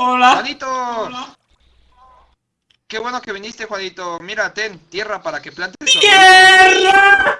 Hola. ¡Juanito! Qué bueno que viniste, Juanito. Mira, ten tierra para que plantes.